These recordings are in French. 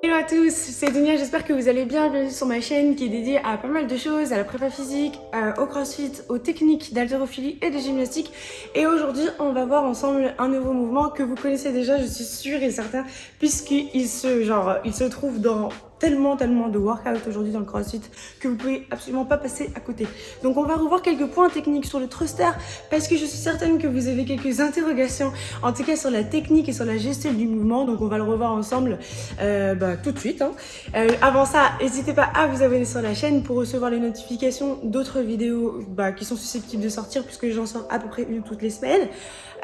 Hello à tous, c'est Dunia, j'espère que vous allez bien. Bienvenue sur ma chaîne qui est dédiée à pas mal de choses, à la prépa physique, au crossfit, aux techniques d'haltérophilie et de gymnastique. Et aujourd'hui, on va voir ensemble un nouveau mouvement que vous connaissez déjà, je suis sûre et certain, puisqu'il se, genre, il se trouve dans tellement, tellement de workout aujourd'hui dans le CrossFit que vous pouvez absolument pas passer à côté. Donc on va revoir quelques points techniques sur le thruster parce que je suis certaine que vous avez quelques interrogations, en tout cas sur la technique et sur la gestion du mouvement. Donc on va le revoir ensemble euh, bah, tout de suite. Hein. Euh, avant ça, n'hésitez pas à vous abonner sur la chaîne pour recevoir les notifications d'autres vidéos bah, qui sont susceptibles de sortir puisque j'en sors à peu près une toutes les semaines.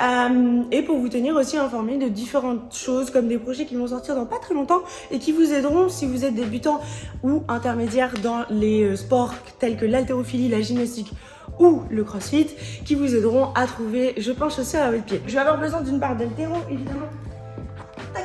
Euh, et pour vous tenir aussi informé de différentes choses comme des projets qui vont sortir dans pas très longtemps et qui vous aideront si vous êtes débutant ou intermédiaire dans les euh, sports tels que l'haltérophilie, la gymnastique ou le crossfit qui vous aideront à trouver, je pense, aussi à votre pied. Je vais avoir besoin d'une barre d'haltéro évidemment. Tac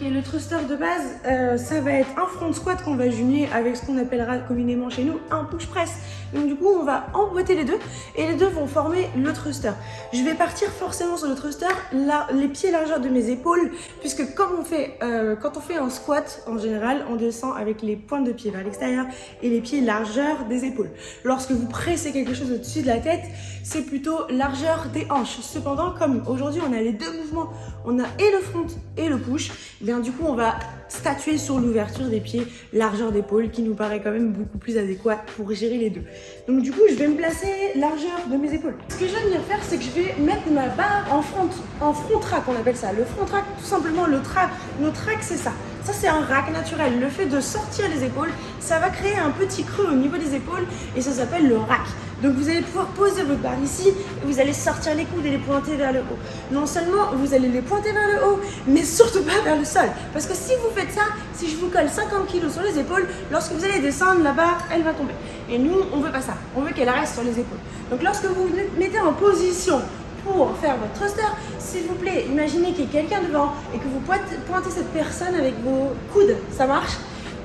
et le thruster de base, euh, ça va être un front squat qu'on va jumeler avec ce qu'on appellera communément chez nous un push press. Donc du coup, on va emboîter les deux et les deux vont former le thruster. Je vais partir forcément sur le thruster, les pieds largeur de mes épaules, puisque euh, quand on fait un squat, en général, on descend avec les pointes de pied vers l'extérieur et les pieds largeur des épaules. Lorsque vous pressez quelque chose au-dessus de la tête, c'est plutôt largeur des hanches. Cependant, comme aujourd'hui, on a les deux mouvements, on a et le front et le push, du coup, on va statuer sur l'ouverture des pieds, largeur d'épaule, qui nous paraît quand même beaucoup plus adéquat pour gérer les deux. Donc du coup, je vais me placer largeur de mes épaules. Ce que je vais venir faire, c'est que je vais mettre ma barre en front, en front track, on appelle ça. Le front track, tout simplement, le track, nos track, c'est ça. Ça, c'est un rack naturel. Le fait de sortir les épaules, ça va créer un petit creux au niveau des épaules et ça s'appelle le rack. Donc vous allez pouvoir poser votre barre ici et vous allez sortir les coudes et les pointer vers le haut. Non seulement vous allez les pointer vers le haut, mais surtout pas vers le sol. Parce que si vous faites ça, si je vous colle 50 kg sur les épaules, lorsque vous allez descendre, la barre, elle va tomber. Et nous, on veut pas ça. On veut qu'elle reste sur les épaules. Donc lorsque vous vous mettez en position pour faire votre thruster, s'il vous plaît, imaginez qu'il y ait quelqu'un devant et que vous pointez cette personne avec vos coudes. Ça marche?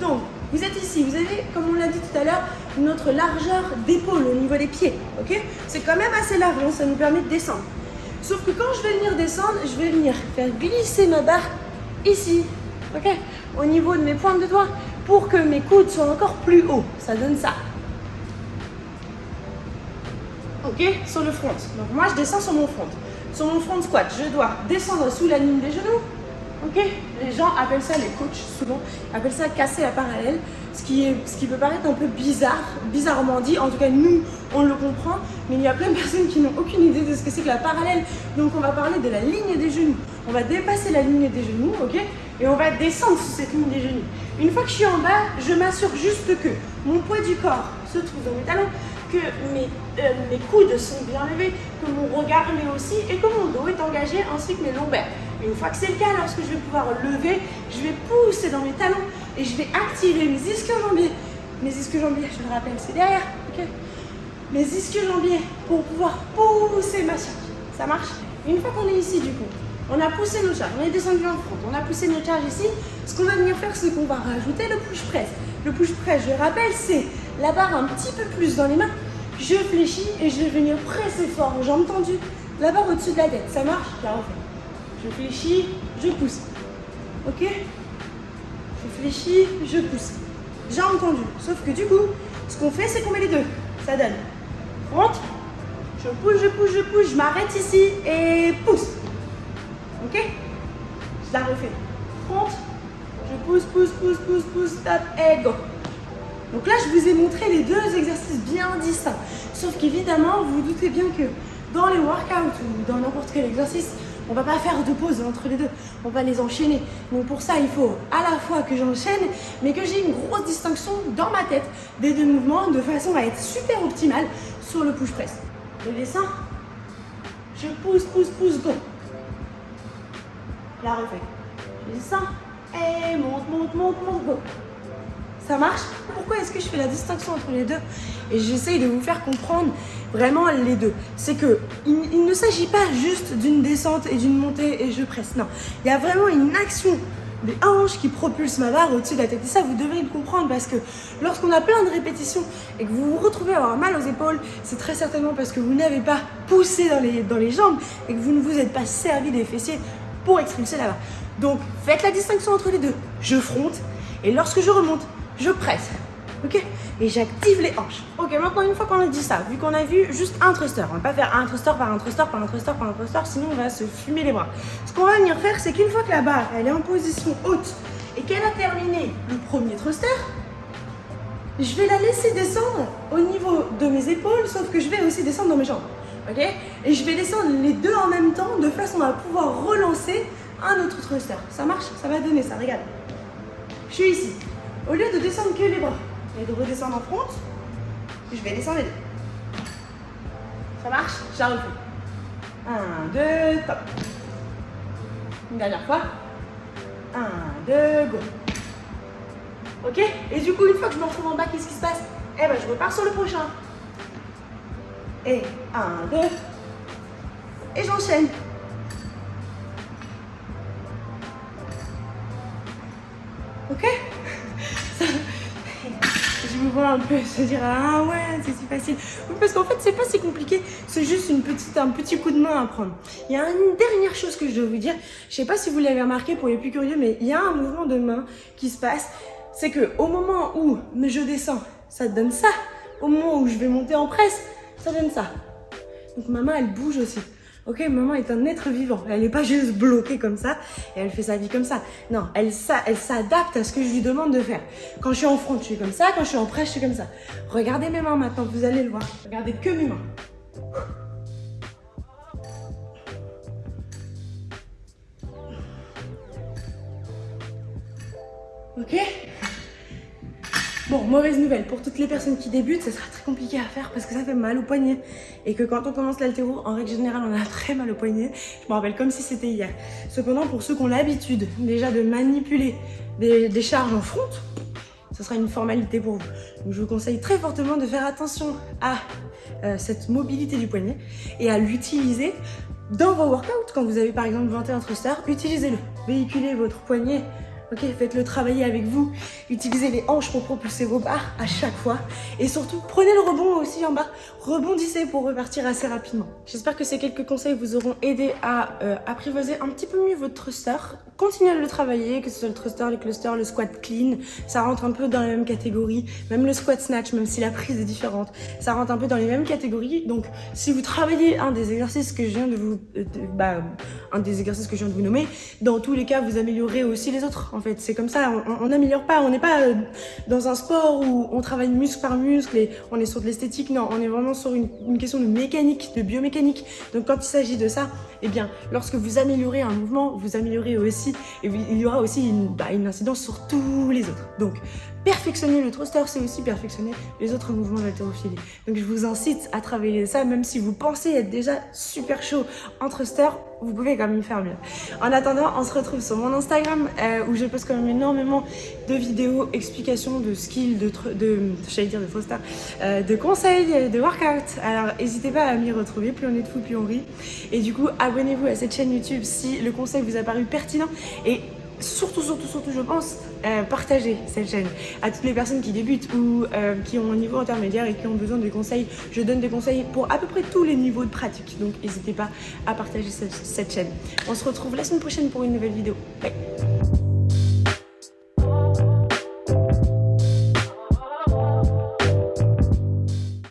Donc, vous êtes ici, vous avez, comme on l'a dit tout à l'heure, notre largeur d'épaule au niveau des pieds, ok? C'est quand même assez large, hein, ça nous permet de descendre. Sauf que quand je vais venir descendre, je vais venir faire glisser ma barre ici, ok? Au niveau de mes pointes de doigts, pour que mes coudes soient encore plus hauts. Ça donne ça. Ok? Sur le front. Donc moi, je descends sur mon front. Sur mon front squat, je dois descendre sous la ligne des genoux, Ok? Les gens appellent ça, les coachs souvent, appellent ça casser la parallèle, ce qui, peut paraître un peu bizarre, bizarrement dit, en tout cas nous on le comprend, mais il y a plein de personnes qui n'ont aucune idée de ce que c'est que la parallèle. Donc on va parler de la ligne des genoux. On va dépasser la ligne des genoux, ok? Et on va descendre sous cette ligne des genoux. Une fois que je suis en bas, je m'assure juste que mon poids du corps se trouve dans mes talons, que mes, euh, mes coudes sont bien levés, que mon regard l'est aussi et que mon dos est engagé ainsi que mes lombaires. Une fois que c'est le cas, lorsque je vais pouvoir lever, je vais pousser dans mes talons et je vais activer mes ischio-jambiers. Mes ischio-jambiers, je le rappelle, c'est derrière. mes ischio-jambiers pour pouvoir pousser ma charge. Ça marche? Une fois qu'on est ici, du coup, on a poussé nos charges, on est descendu en front, on a poussé nos charges ici. Ce qu'on va venir faire, c'est qu'on va rajouter le push press. Le push press, je rappelle, c'est la barre un petit peu plus dans les mains. Je fléchis et je vais venir presser fort, jambes tendues, la barre au-dessus de la tête. Ça marche? Je la refais. Je fléchis, je pousse. Ok? Je fléchis, je pousse. Jambes tendues. Sauf que du coup, ce qu'on fait, c'est qu'on met les deux. Ça donne. Rentre. Je pousse, je pousse, je pousse. Je m'arrête ici et pousse. Ok? Je la refais. Rentre. Je pousse, pousse, pousse, pousse, pousse, stop et go. Donc là, je vous ai montré les deux exercices bien distincts. Sauf qu'évidemment, vous vous doutez bien que dans les workouts ou dans n'importe quel exercice, on va pas faire de pause entre les deux, on va les enchaîner. Donc pour ça, il faut à la fois que j'enchaîne, mais que j'ai une grosse distinction dans ma tête des deux mouvements de façon à être super optimale sur le push press. Je descends, je pousse, pousse, pousse, go. La refais. Je descends et monte, monte, monte, monte, go. Ça marche Pourquoi est-ce que je fais la distinction entre les deux Et j'essaye de vous faire comprendre vraiment les deux. C'est que il, ne s'agit pas juste d'une descente et d'une montée et je presse. Non, il y a vraiment une action des hanches qui propulse ma barre au-dessus de la tête. Et ça, vous devez le comprendre parce que lorsqu'on a plein de répétitions et que vous vous retrouvez à avoir mal aux épaules, c'est très certainement parce que vous n'avez pas poussé dans les, dans les jambes et que vous ne vous êtes pas servi des fessiers pour expulser la barre. Donc, faites la distinction entre les deux. Je fronte et lorsque je remonte, je presse. Ok? Et j'active les hanches. Ok, maintenant une fois qu'on a dit ça, vu qu'on a vu juste un thruster, on va pas faire un thruster par un thruster par un thruster par un thruster, sinon on va se fumer les bras. Ce qu'on va venir faire, c'est qu'une fois que la barre elle est en position haute et qu'elle a terminé le premier thruster, je vais la laisser descendre au niveau de mes épaules, sauf que je vais aussi descendre dans mes jambes. Ok? Et je vais descendre les deux en même temps de façon à pouvoir relancer un autre thruster. Ça marche? Ça va donner ça, regarde. Je suis ici. Au lieu de descendre que les bras et de redescendre en front, je vais descendre les deux. Ça marche? J'arrive. Un, deux, top. Une dernière fois. Un, deux, go. Ok? Et du coup, une fois que je me retrouve en bas, qu'est-ce qui se passe? Eh ben, je repars sur le prochain. Et un, deux. Et j'enchaîne. Ok? Un se dire Ah ouais, c'est si facile. parce qu'en fait, c'est pas si compliqué. C'est juste un petit coup de main à prendre. Il y a une dernière chose que je dois vous dire. Je sais pas si vous l'avez remarqué pour les plus curieux, mais il y a un mouvement de main qui se passe. C'est que au moment où je descends, ça donne ça. Au moment où je vais monter en presse, ça donne ça. Donc ma main, elle bouge aussi. Ok, maman est un être vivant. Elle n'est pas juste bloquée comme ça et elle fait sa vie comme ça. Non, elle, s'adapte à ce que je lui demande de faire. Quand je suis en front, je suis comme ça. Quand je suis en presse, je suis comme ça. Regardez mes mains maintenant, vous allez le voir. Regardez que mes mains. Ok? Bon, mauvaise nouvelle, pour toutes les personnes qui débutent, ça sera très compliqué à faire parce que ça fait mal au poignet. Et que quand on commence l'altéro, en règle générale, on a très mal au poignet. Je me rappelle comme si c'était hier. Cependant, pour ceux qui ont l'habitude déjà de manipuler des, charges en front, ce sera une formalité pour vous. Donc je vous conseille très fortement de faire attention à euh, cette mobilité du poignet et à l'utiliser dans vos workouts. Quand vous avez par exemple 21 thrusters, utilisez-le. Véhiculez votre poignet Ok, faites-le travailler avec vous. Utilisez les hanches pour propulser vos barres à chaque fois. Et surtout, prenez le rebond aussi en bas. Rebondissez pour repartir assez rapidement. J'espère que ces quelques conseils vous auront aidé à euh, apprivoiser un petit peu mieux votre thruster. Continuez à le travailler, que ce soit le thruster, les clusters, le squat clean. Ça rentre un peu dans la même catégorie. Même le squat snatch, même si la prise est différente. Ça rentre un peu dans les mêmes catégories. Donc, si vous travaillez un des exercices que je viens de vous... Euh, bah, un des exercices que je viens de vous nommer, dans tous les cas, vous améliorez aussi les autres fait. C'est comme ça, on n'améliore pas. On n'est pas euh, dans un sport où on travaille muscle par muscle et on est sur de l'esthétique. Non, on est vraiment sur une, question de mécanique, de biomécanique. Donc quand il s'agit de ça, eh bien, lorsque vous améliorez un mouvement, vous améliorez aussi, et il y aura aussi une, bah, une incidence sur tous les autres. Donc, perfectionner le thruster, c'est aussi perfectionner les autres mouvements d'haltérophilie. Donc je vous incite à travailler ça, même si vous pensez être déjà super chaud en thruster, vous pouvez quand même faire mieux. En attendant, on se retrouve sur mon Instagram euh, où je poste quand même énormément de vidéos, explications de skills, de, de j'allais dire de thruster, euh, de conseils, de workouts. Alors n'hésitez pas à m'y retrouver, plus on est de fou, plus on rit. Et du coup, abonnez-vous à cette chaîne YouTube si le conseil vous a paru pertinent. Et surtout, surtout, surtout, je pense, euh, partager cette chaîne à toutes les personnes qui débutent ou euh, qui ont un niveau intermédiaire et qui ont besoin de conseils. Je donne des conseils pour à peu près tous les niveaux de pratique, donc n'hésitez pas à partager cette, chaîne. On se retrouve la semaine prochaine pour une nouvelle vidéo.